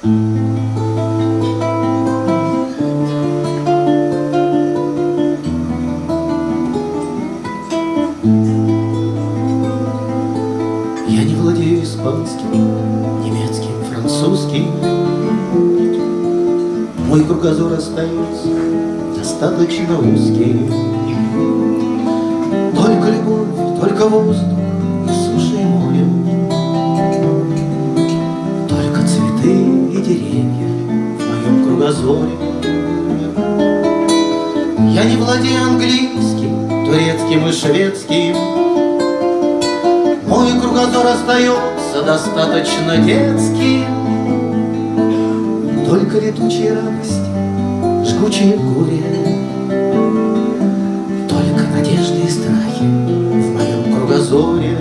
Я не владею испанским, немецким, французским. Мой кругозор остается достаточно узкий. Только любовь, только воздух кругозоре. Я не владею английским, турецким и шведским. Мой кругозор остается достаточно детским. Только летучие радости, жгучее горе, Только надежды и страхи в моем кругозоре.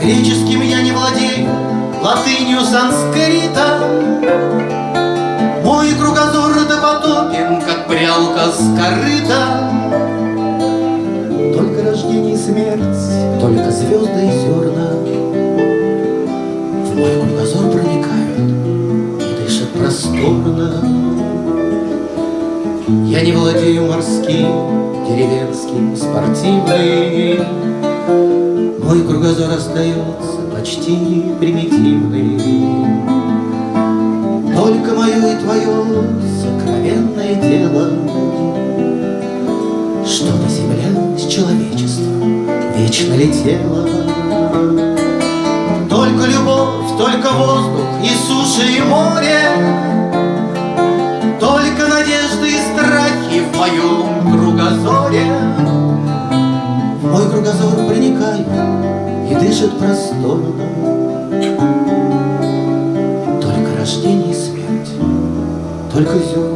Греческим я не владею, латынью, санскритом. Мой кругозор допотопен, как прялка с корыта. Только рождение и смерть, только звезды и зерна В мой кругозор проникают и дышат просторно. Я не владею морским, деревенским, спортивным. Мой кругозор остается почти примитивный. Только мое и твое сокровенное дело Чтобы земля с человечеством вечно летела. Только любовь, только воздух и суша и море, Только надежды и страхи в моем кругозоре. В мой кругозор проникают и дышат просторно. Только рождение и смерть, только зерна.